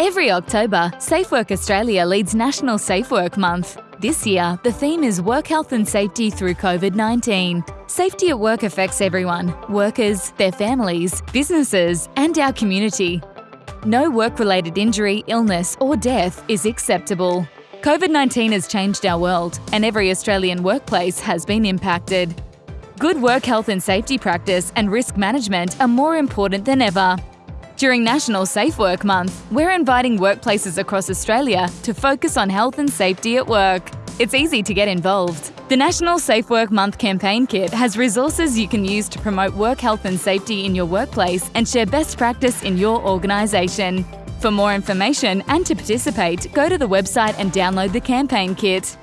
Every October, Safe Work Australia leads National Safe Work Month. This year, the theme is Work Health and Safety through COVID 19. Safety at work affects everyone workers, their families, businesses, and our community. No work related injury, illness, or death is acceptable. COVID 19 has changed our world, and every Australian workplace has been impacted. Good work health and safety practice and risk management are more important than ever. During National Safe Work Month, we're inviting workplaces across Australia to focus on health and safety at work. It's easy to get involved. The National Safe Work Month campaign kit has resources you can use to promote work health and safety in your workplace and share best practice in your organisation. For more information and to participate, go to the website and download the campaign kit.